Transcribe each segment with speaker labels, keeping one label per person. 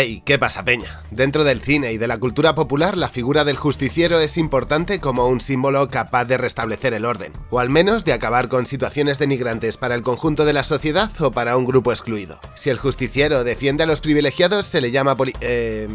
Speaker 1: Hey, ¿qué pasa peña? Dentro del cine y de la cultura popular la figura del justiciero es importante como un símbolo capaz de restablecer el orden, o al menos de acabar con situaciones denigrantes para el conjunto de la sociedad o para un grupo excluido. Si el justiciero defiende a los privilegiados se le llama poli... Eh,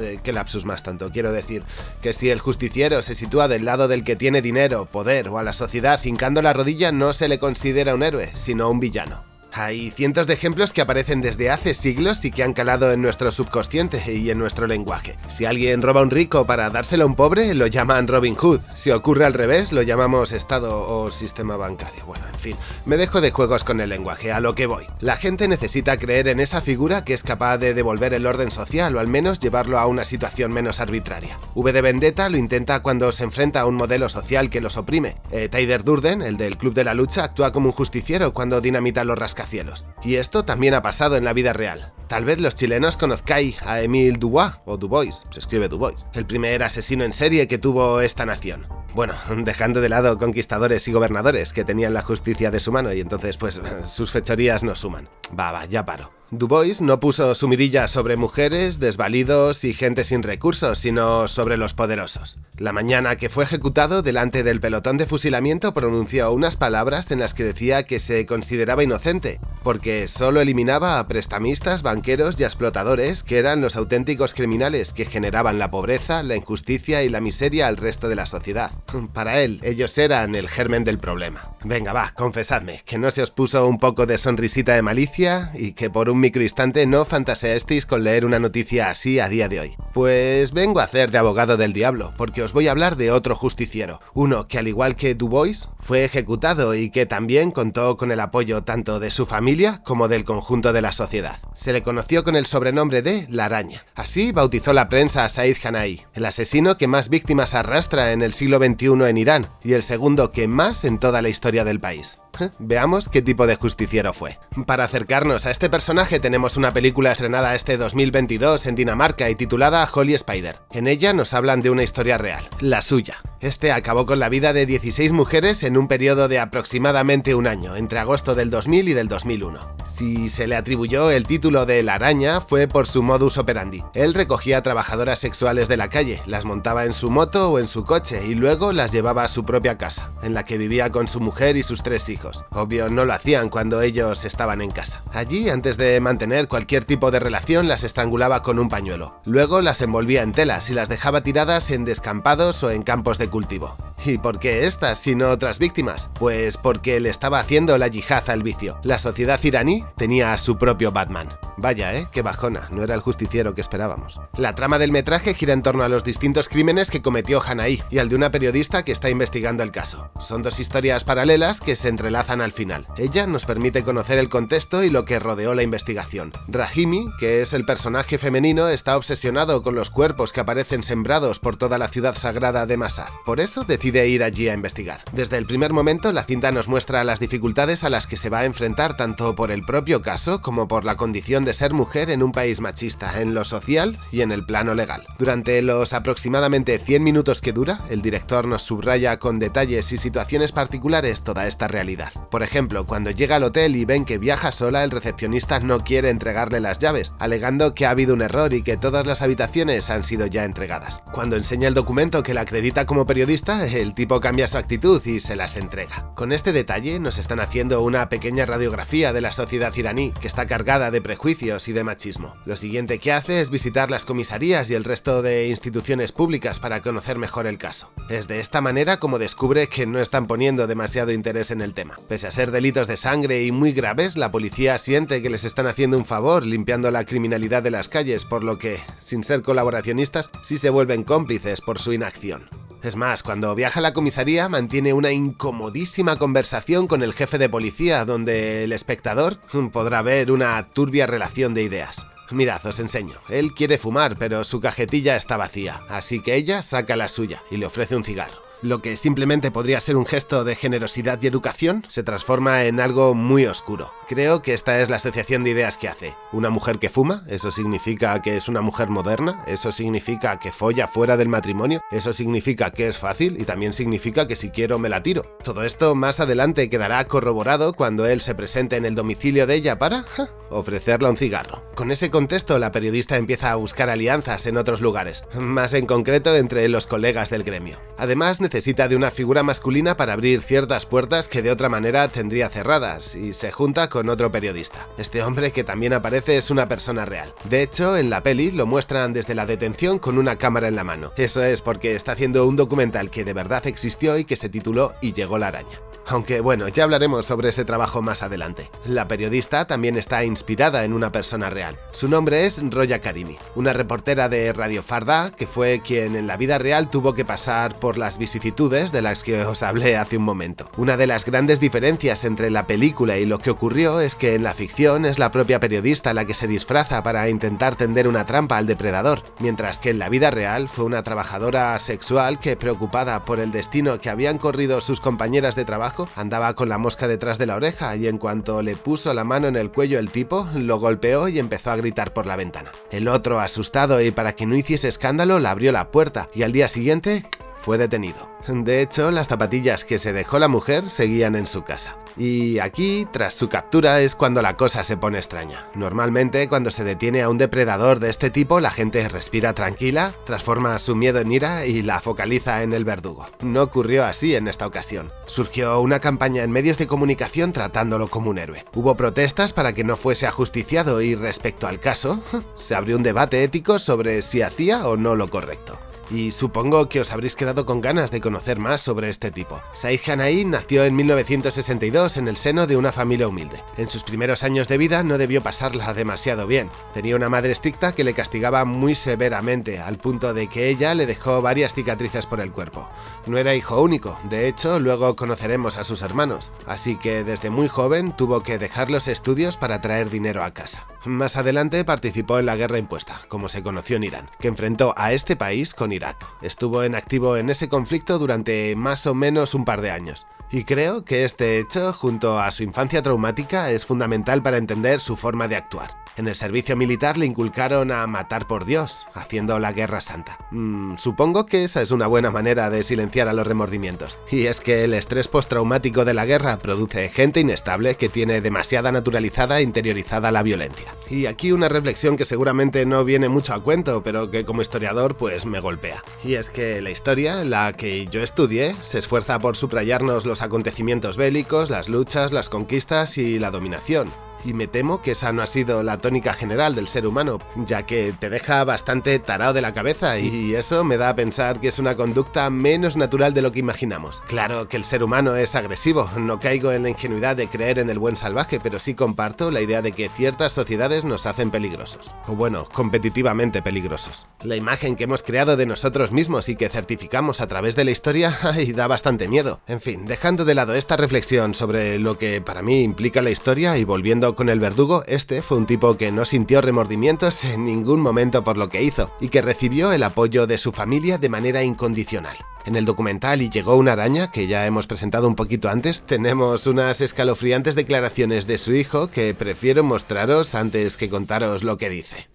Speaker 1: eh, ¿Qué lapsus más tanto? Quiero decir que si el justiciero se sitúa del lado del que tiene dinero, poder o a la sociedad hincando la rodilla no se le considera un héroe, sino un villano. Hay cientos de ejemplos que aparecen desde hace siglos y que han calado en nuestro subconsciente y en nuestro lenguaje. Si alguien roba a un rico para dárselo a un pobre, lo llaman Robin Hood. Si ocurre al revés, lo llamamos Estado o sistema bancario. Bueno, en fin, me dejo de juegos con el lenguaje, a lo que voy. La gente necesita creer en esa figura que es capaz de devolver el orden social o al menos llevarlo a una situación menos arbitraria. V de Vendetta lo intenta cuando se enfrenta a un modelo social que los oprime. Eh, Durden, el del Club de la Lucha, actúa como un justiciero cuando dinamita los rascacielos cielos. Y esto también ha pasado en la vida real. Tal vez los chilenos conozcáis a Emile Dubois, o Dubois, se escribe Dubois, el primer asesino en serie que tuvo esta nación. Bueno, dejando de lado conquistadores y gobernadores que tenían la justicia de su mano y entonces pues sus fechorías no suman. Va, va, ya paro. Dubois no puso su mirilla sobre mujeres, desvalidos y gente sin recursos, sino sobre los poderosos. La mañana que fue ejecutado delante del pelotón de fusilamiento pronunció unas palabras en las que decía que se consideraba inocente, porque solo eliminaba a prestamistas, banqueros y explotadores que eran los auténticos criminales que generaban la pobreza, la injusticia y la miseria al resto de la sociedad. Para él, ellos eran el germen del problema. Venga, va, confesadme, que no se os puso un poco de sonrisita de malicia y que por un microinstante no fantaseasteis con leer una noticia así a día de hoy. Pues vengo a hacer de abogado del diablo, porque os voy a hablar de otro justiciero, uno que al igual que Dubois, fue ejecutado y que también contó con el apoyo tanto de su familia como del conjunto de la sociedad. Se le conoció con el sobrenombre de La Araña. Así bautizó la prensa a Said Hanai, el asesino que más víctimas arrastra en el siglo XXI en Irán y el segundo que más en toda la historia del país. Veamos qué tipo de justiciero fue. Para acercarnos a este personaje tenemos una película estrenada este 2022 en Dinamarca y titulada Holy Spider. En ella nos hablan de una historia real, la suya. Este acabó con la vida de 16 mujeres en un periodo de aproximadamente un año, entre agosto del 2000 y del 2001. Si se le atribuyó el título de La Araña fue por su modus operandi. Él recogía trabajadoras sexuales de la calle, las montaba en su moto o en su coche y luego las llevaba a su propia casa, en la que vivía con su mujer y sus tres hijos. Obvio, no lo hacían cuando ellos estaban en casa. Allí, antes de mantener cualquier tipo de relación, las estrangulaba con un pañuelo. Luego las envolvía en telas y las dejaba tiradas en descampados o en campos de cultivo. ¿Y por qué estas, sino otras víctimas? Pues porque le estaba haciendo la yihad al vicio. La sociedad iraní tenía a su propio Batman. Vaya, ¿eh? Qué bajona, no era el justiciero que esperábamos. La trama del metraje gira en torno a los distintos crímenes que cometió Hanaí y al de una periodista que está investigando el caso. Son dos historias paralelas que se entrelazan al final. Ella nos permite conocer el contexto y lo que rodeó la investigación. Rahimi, que es el personaje femenino, está obsesionado con los cuerpos que aparecen sembrados por toda la ciudad sagrada de Masad. Por eso decide ir allí a investigar. Desde el primer momento, la cinta nos muestra las dificultades a las que se va a enfrentar tanto por el propio caso como por la condición de ser mujer en un país machista, en lo social y en el plano legal. Durante los aproximadamente 100 minutos que dura, el director nos subraya con detalles y situaciones particulares toda esta realidad. Por ejemplo, cuando llega al hotel y ven que viaja sola, el recepcionista no quiere entregarle las llaves, alegando que ha habido un error y que todas las habitaciones han sido ya entregadas. Cuando enseña el documento que la acredita como periodista, el tipo cambia su actitud y se las entrega. Con este detalle nos están haciendo una pequeña radiografía de la sociedad iraní, que está cargada de prejuicios y de machismo. Lo siguiente que hace es visitar las comisarías y el resto de instituciones públicas para conocer mejor el caso. Es de esta manera como descubre que no están poniendo demasiado interés en el tema. Pese a ser delitos de sangre y muy graves, la policía siente que les están haciendo un favor limpiando la criminalidad de las calles, por lo que, sin ser colaboracionistas, sí se vuelven cómplices por su inacción. Es más, cuando viaja a la comisaría mantiene una incomodísima conversación con el jefe de policía donde el espectador podrá ver una turbia relación de ideas. Mirad, os enseño. Él quiere fumar, pero su cajetilla está vacía, así que ella saca la suya y le ofrece un cigarro. Lo que simplemente podría ser un gesto de generosidad y educación se transforma en algo muy oscuro. Creo que esta es la asociación de ideas que hace. Una mujer que fuma, eso significa que es una mujer moderna, eso significa que folla fuera del matrimonio, eso significa que es fácil y también significa que si quiero me la tiro. Todo esto más adelante quedará corroborado cuando él se presente en el domicilio de ella para ofrecerle un cigarro. Con ese contexto, la periodista empieza a buscar alianzas en otros lugares, más en concreto entre los colegas del gremio. Además, necesita de una figura masculina para abrir ciertas puertas que de otra manera tendría cerradas, y se junta con otro periodista. Este hombre que también aparece es una persona real. De hecho, en la peli lo muestran desde la detención con una cámara en la mano. Eso es porque está haciendo un documental que de verdad existió y que se tituló Y llegó la araña. Aunque bueno, ya hablaremos sobre ese trabajo más adelante. La periodista también está inspirada en una persona real. Su nombre es Roya Karimi, una reportera de Radio Farda que fue quien en la vida real tuvo que pasar por las vicisitudes de las que os hablé hace un momento. Una de las grandes diferencias entre la película y lo que ocurrió es que en la ficción es la propia periodista la que se disfraza para intentar tender una trampa al depredador, mientras que en la vida real fue una trabajadora sexual que preocupada por el destino que habían corrido sus compañeras de trabajo andaba con la mosca detrás de la oreja y en cuanto le puso la mano en el cuello el tipo, lo golpeó y empezó a gritar por la ventana. El otro, asustado y para que no hiciese escándalo, le abrió la puerta y al día siguiente fue detenido. De hecho, las zapatillas que se dejó la mujer seguían en su casa. Y aquí, tras su captura, es cuando la cosa se pone extraña. Normalmente, cuando se detiene a un depredador de este tipo, la gente respira tranquila, transforma su miedo en ira y la focaliza en el verdugo. No ocurrió así en esta ocasión. Surgió una campaña en medios de comunicación tratándolo como un héroe. Hubo protestas para que no fuese ajusticiado y respecto al caso, se abrió un debate ético sobre si hacía o no lo correcto y supongo que os habréis quedado con ganas de conocer más sobre este tipo. Said Hanai nació en 1962 en el seno de una familia humilde. En sus primeros años de vida no debió pasarla demasiado bien. Tenía una madre estricta que le castigaba muy severamente, al punto de que ella le dejó varias cicatrices por el cuerpo. No era hijo único, de hecho luego conoceremos a sus hermanos, así que desde muy joven tuvo que dejar los estudios para traer dinero a casa. Más adelante participó en la guerra impuesta, como se conoció en Irán, que enfrentó a este país con Estuvo en activo en ese conflicto durante más o menos un par de años. Y creo que este hecho, junto a su infancia traumática, es fundamental para entender su forma de actuar. En el servicio militar le inculcaron a matar por Dios, haciendo la guerra santa. Mm, supongo que esa es una buena manera de silenciar a los remordimientos. Y es que el estrés postraumático de la guerra produce gente inestable que tiene demasiada naturalizada e interiorizada la violencia. Y aquí una reflexión que seguramente no viene mucho a cuento, pero que como historiador pues me golpea. Y es que la historia, la que yo estudié, se esfuerza por subrayarnos los acontecimientos bélicos, las luchas, las conquistas y la dominación y me temo que esa no ha sido la tónica general del ser humano, ya que te deja bastante tarado de la cabeza y eso me da a pensar que es una conducta menos natural de lo que imaginamos. Claro que el ser humano es agresivo, no caigo en la ingenuidad de creer en el buen salvaje, pero sí comparto la idea de que ciertas sociedades nos hacen peligrosos, o bueno, competitivamente peligrosos. La imagen que hemos creado de nosotros mismos y que certificamos a través de la historia, da bastante miedo. En fin, dejando de lado esta reflexión sobre lo que para mí implica la historia y volviendo con el verdugo, este fue un tipo que no sintió remordimientos en ningún momento por lo que hizo y que recibió el apoyo de su familia de manera incondicional. En el documental Y llegó una araña, que ya hemos presentado un poquito antes, tenemos unas escalofriantes declaraciones de su hijo que prefiero mostraros antes que contaros lo que dice.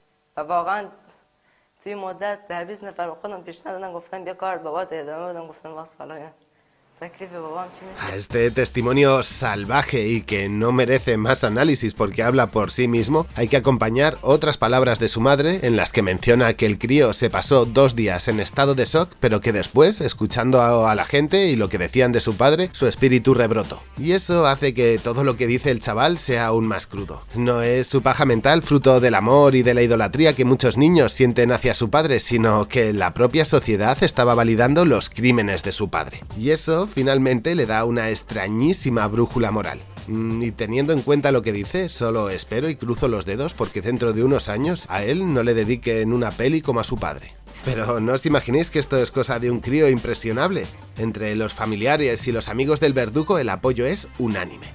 Speaker 1: A este testimonio salvaje y que no merece más análisis porque habla por sí mismo, hay que acompañar otras palabras de su madre en las que menciona que el crío se pasó dos días en estado de shock, pero que después, escuchando a, la gente y lo que decían de su padre, su espíritu rebrotó. Y eso hace que todo lo que dice el chaval sea aún más crudo. No es su paja mental fruto del amor y de la idolatría que muchos niños sienten hacia su padre, sino que la propia sociedad estaba validando los crímenes de su padre. Y eso finalmente le da una extrañísima brújula moral. Mm, y teniendo en cuenta lo que dice, solo espero y cruzo los dedos porque dentro de unos años a él no le dediquen una peli como a su padre. Pero no os imaginéis que esto es cosa de un crío impresionable. Entre los familiares y los amigos del verdugo el apoyo es unánime.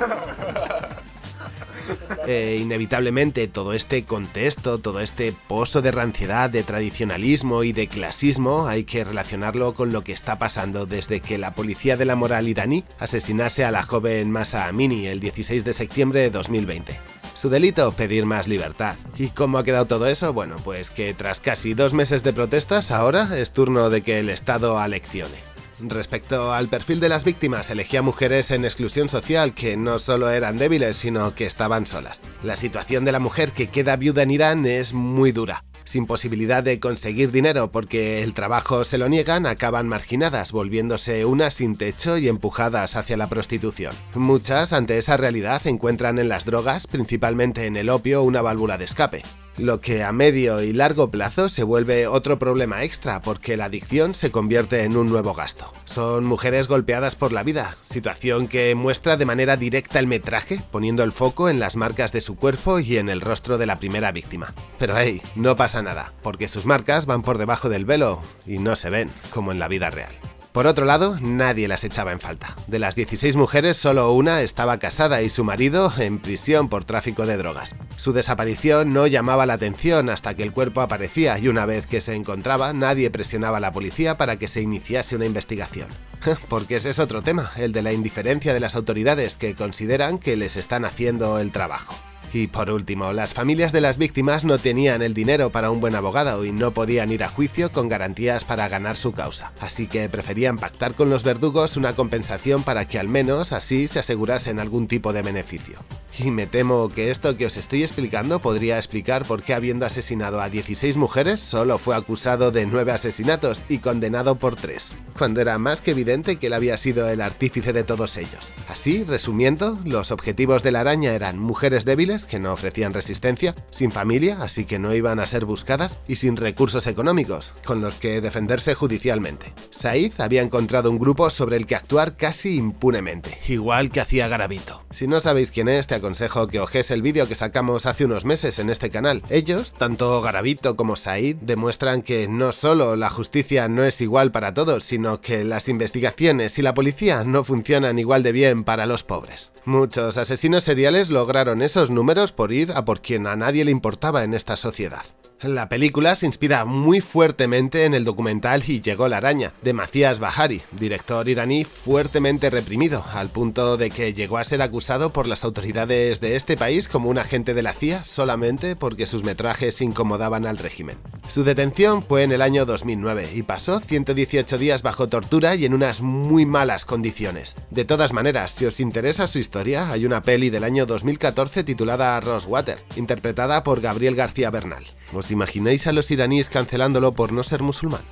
Speaker 1: Eh, inevitablemente todo este contexto, todo este pozo de ranciedad, de tradicionalismo y de clasismo hay que relacionarlo con lo que está pasando desde que la policía de la moral iraní asesinase a la joven Masa Amini el 16 de septiembre de 2020. Su delito, pedir más libertad. ¿Y cómo ha quedado todo eso? Bueno, pues que tras casi dos meses de protestas, ahora es turno de que el Estado aleccione. Respecto al perfil de las víctimas, elegía mujeres en exclusión social que no solo eran débiles, sino que estaban solas. La situación de la mujer que queda viuda en Irán es muy dura sin posibilidad de conseguir dinero porque el trabajo se lo niegan, acaban marginadas, volviéndose unas sin techo y empujadas hacia la prostitución. Muchas, ante esa realidad, encuentran en las drogas, principalmente en el opio, una válvula de escape lo que a medio y largo plazo se vuelve otro problema extra porque la adicción se convierte en un nuevo gasto. Son mujeres golpeadas por la vida, situación que muestra de manera directa el metraje, poniendo el foco en las marcas de su cuerpo y en el rostro de la primera víctima. Pero hey, no pasa nada, porque sus marcas van por debajo del velo y no se ven, como en la vida real. Por otro lado, nadie las echaba en falta. De las 16 mujeres, solo una estaba casada y su marido en prisión por tráfico de drogas. Su desaparición no llamaba la atención hasta que el cuerpo aparecía y una vez que se encontraba, nadie presionaba a la policía para que se iniciase una investigación. Porque ese es otro tema, el de la indiferencia de las autoridades que consideran que les están haciendo el trabajo. Y por último, las familias de las víctimas no tenían el dinero para un buen abogado y no podían ir a juicio con garantías para ganar su causa, así que preferían pactar con los verdugos una compensación para que al menos así se asegurasen algún tipo de beneficio. Y me temo que esto que os estoy explicando podría explicar por qué habiendo asesinado a 16 mujeres solo fue acusado de 9 asesinatos y condenado por 3, cuando era más que evidente que él había sido el artífice de todos ellos. Así, resumiendo, los objetivos de la araña eran mujeres débiles que no ofrecían resistencia, sin familia, así que no iban a ser buscadas, y sin recursos económicos, con los que defenderse judicialmente. Said había encontrado un grupo sobre el que actuar casi impunemente, igual que hacía Garavito. Si no sabéis quién es, te aconsejo que ojes el vídeo que sacamos hace unos meses en este canal. Ellos, tanto Garavito como Said, demuestran que no solo la justicia no es igual para todos, sino que las investigaciones y la policía no funcionan igual de bien para los pobres. Muchos asesinos seriales lograron esos números por ir a por quien a nadie le importaba en esta sociedad. La película se inspira muy fuertemente en el documental Y llegó la araña, de Macias Bahari, director iraní fuertemente reprimido, al punto de que llegó a ser acusado por las autoridades de este país como un agente de la CIA solamente porque sus metrajes incomodaban al régimen. Su detención fue en el año 2009 y pasó 118 días bajo tortura y en unas muy malas condiciones. De todas maneras, si os interesa su historia, hay una peli del año 2014 titulada Rosewater, interpretada por Gabriel García Bernal. ¿Os imagináis a los iraníes cancelándolo por no ser musulmán?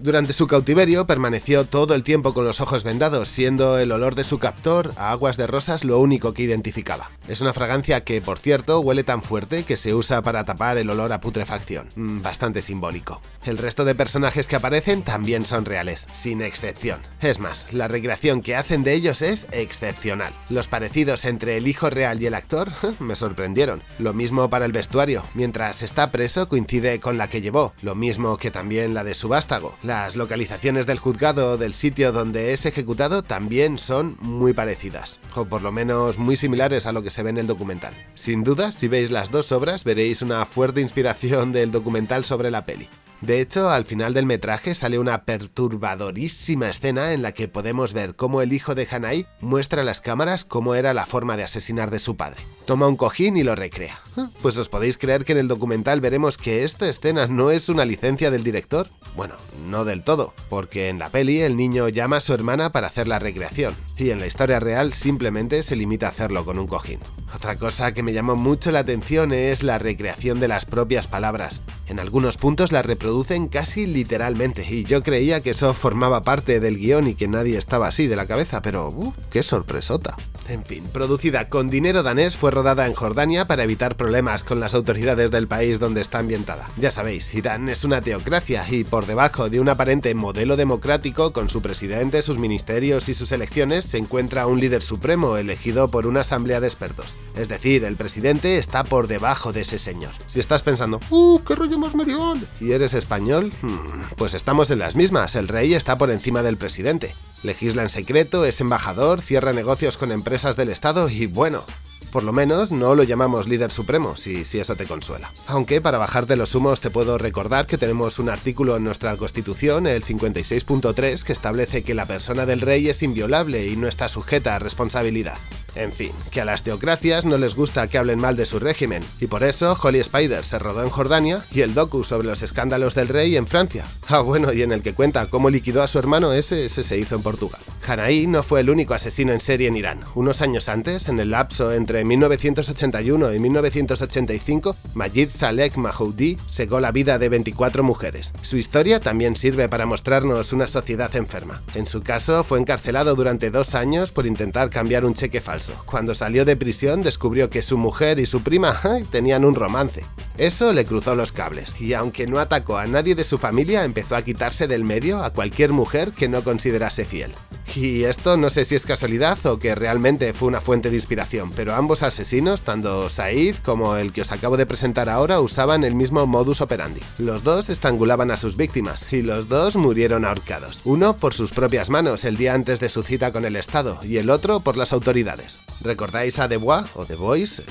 Speaker 1: Durante su cautiverio permaneció todo el tiempo con los ojos vendados, siendo el olor de su captor a aguas de rosas lo único que identificaba. Es una fragancia que, por cierto, huele tan fuerte que se usa para tapar el olor a putrefacción. Mm, bastante simbólico. El resto de personajes que aparecen también son reales, sin excepción. Es más, la recreación que hacen de ellos es excepcional. Los parecidos entre el hijo real y el actor me sorprendieron. Lo mismo para el vestuario. Mientras está preso coincide con la que llevó, lo mismo que también la de su vástago. Las localizaciones del juzgado del sitio donde es ejecutado también son muy parecidas, o por lo menos muy similares a lo que se ve en el documental. Sin duda, si veis las dos obras veréis una fuerte inspiración del documental sobre la peli. De hecho, al final del metraje sale una perturbadorísima escena en la que podemos ver cómo el hijo de Hanai muestra a las cámaras cómo era la forma de asesinar de su padre. Toma un cojín y lo recrea. Pues os podéis creer que en el documental veremos que esta escena no es una licencia del director. Bueno, no del todo, porque en la peli el niño llama a su hermana para hacer la recreación, y en la historia real simplemente se limita a hacerlo con un cojín. Otra cosa que me llamó mucho la atención es la recreación de las propias palabras. En algunos puntos las reproducen casi literalmente, y yo creía que eso formaba parte del guion y que nadie estaba así de la cabeza, pero uh, qué sorpresota. En fin, producida con dinero danés, fue rodada en Jordania para evitar problemas con las autoridades del país donde está ambientada. Ya sabéis, Irán es una teocracia y por debajo de un aparente modelo democrático con su presidente, sus ministerios y sus elecciones se encuentra un líder supremo elegido por una asamblea de expertos. Es decir, el presidente está por debajo de ese señor. Si estás pensando, ¡uh, qué rollo más medial! ¿Y eres español? Hmm, pues estamos en las mismas, el rey está por encima del presidente. Legisla en secreto, es embajador, cierra negocios con empresas del Estado y bueno, Por lo menos no lo llamamos líder supremo, si, si eso te consuela. Aunque para bajar de los humos te puedo recordar que tenemos un artículo en nuestra constitución, el 56.3, que establece que la persona del rey es inviolable y no está sujeta a responsabilidad. En fin, que a las teocracias no les gusta que hablen mal de su régimen, y por eso Holy Spider se rodó en Jordania y el docu sobre los escándalos del rey en Francia. Ah, bueno, y en el que cuenta cómo liquidó a su hermano ese, ese se hizo en Portugal. Hanaí no fue el único asesino en serie en Irán. Unos años antes, en el lapso entre 1981 y 1985, Majid Salek Mahoudi secó la vida de 24 mujeres. Su historia también sirve para mostrarnos una sociedad enferma. En su caso, fue encarcelado durante dos años por intentar cambiar un cheque falso. Cuando salió de prisión descubrió que su mujer y su prima tenían un romance. Eso le cruzó los cables, y aunque no atacó a nadie de su familia, empezó a quitarse del medio a cualquier mujer que no considerase fiel. Y esto no sé si es casualidad o que realmente fue una fuente de inspiración, pero ambos asesinos, tanto Said como el que os acabo de presentar ahora, usaban el mismo modus operandi. Los dos estrangulaban a sus víctimas, y los dos murieron ahorcados. Uno por sus propias manos el día antes de su cita con el Estado, y el otro por las autoridades. ¿Recordáis a Debois, o The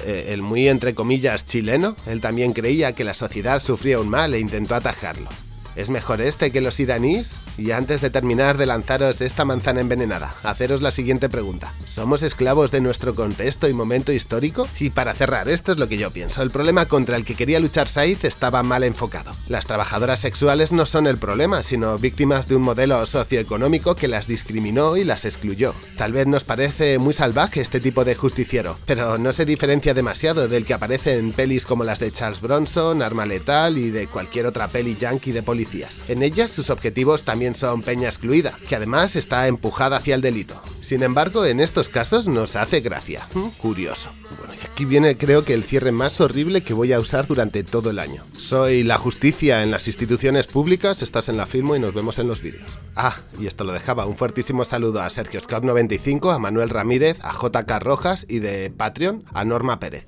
Speaker 1: eh, el muy entre comillas chileno? Él también creía que la sociedad sufría un mal e intentó atajarlo. ¿Es mejor este que los iraníes? Y antes de terminar de lanzaros esta manzana envenenada, haceros la siguiente pregunta. ¿Somos esclavos de nuestro contexto y momento histórico? Y para cerrar, esto es lo que yo pienso. El problema contra el que quería luchar Said estaba mal enfocado. Las trabajadoras sexuales no son el problema, sino víctimas de un modelo socioeconómico que las discriminó y las excluyó. Tal vez nos parece muy salvaje este tipo de justiciero, pero no se diferencia demasiado del que aparece en pelis como las de Charles Bronson, Arma Letal y de cualquier otra peli yankee de policía en ellas sus objetivos también son peña excluida, que además está empujada hacia el delito. Sin embargo, en estos casos nos hace gracia. Mm, curioso. Bueno, y aquí viene creo que el cierre más horrible que voy a usar durante todo el año. Soy la justicia en las instituciones públicas, estás en la firma y nos vemos en los vídeos. Ah, y esto lo dejaba, un fuertísimo saludo a Sergio Scout95, a Manuel Ramírez, a JK Rojas y de Patreon a Norma Pérez.